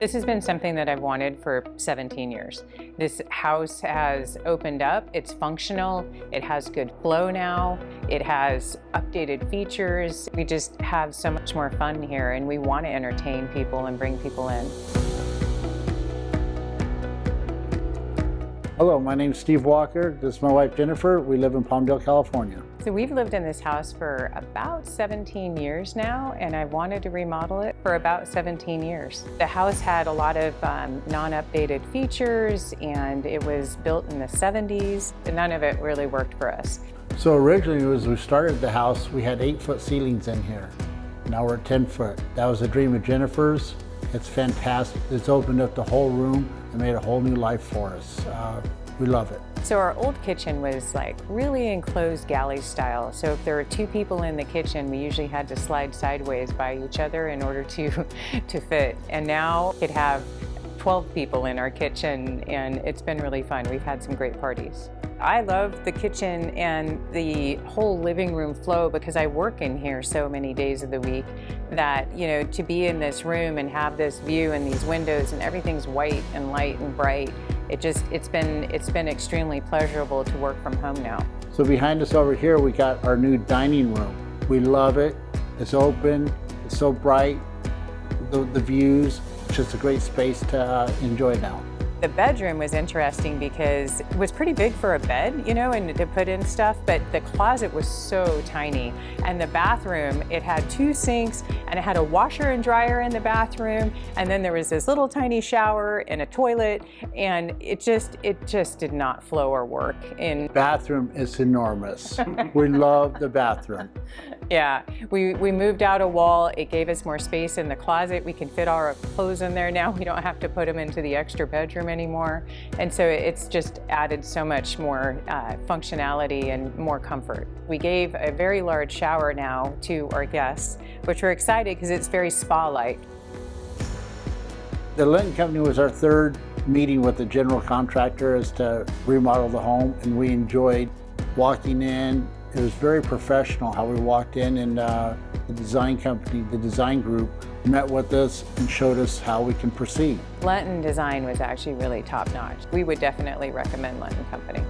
This has been something that I've wanted for 17 years. This house has opened up, it's functional, it has good flow now, it has updated features. We just have so much more fun here and we want to entertain people and bring people in. Hello, my name is Steve Walker. This is my wife Jennifer. We live in Palmdale, California. So we've lived in this house for about 17 years now and I've wanted to remodel it for about 17 years. The house had a lot of um, non-updated features and it was built in the 70s. and None of it really worked for us. So originally as we started the house, we had eight foot ceilings in here. Now we're 10 foot. That was a dream of Jennifer's. It's fantastic. It's opened up the whole room and made a whole new life for us. Uh, we love it. So our old kitchen was like really enclosed galley style. So if there were two people in the kitchen, we usually had to slide sideways by each other in order to, to fit. And now it have 12 people in our kitchen and it's been really fun. We've had some great parties. I love the kitchen and the whole living room flow because I work in here so many days of the week that, you know, to be in this room and have this view and these windows and everything's white and light and bright, it just, it's been, it's been extremely pleasurable to work from home now. So behind us over here, we got our new dining room. We love it. It's open, it's so bright, the, the views, just a great space to uh, enjoy now. The bedroom was interesting because it was pretty big for a bed, you know, and to put in stuff, but the closet was so tiny. And the bathroom, it had two sinks and it had a washer and dryer in the bathroom. And then there was this little tiny shower and a toilet. And it just, it just did not flow or work. In bathroom is enormous. we love the bathroom. Yeah, we, we moved out a wall. It gave us more space in the closet. We can fit our clothes in there now. We don't have to put them into the extra bedroom anymore. And so it's just added so much more uh, functionality and more comfort. We gave a very large shower now to our guests, which we're excited because it's very spa-like. The Linton Company was our third meeting with the general contractor as to remodel the home and we enjoyed walking in. It was very professional how we walked in and uh, the design company, the design group, met with us and showed us how we can proceed. Linton Design was actually really top notch. We would definitely recommend Linton Company.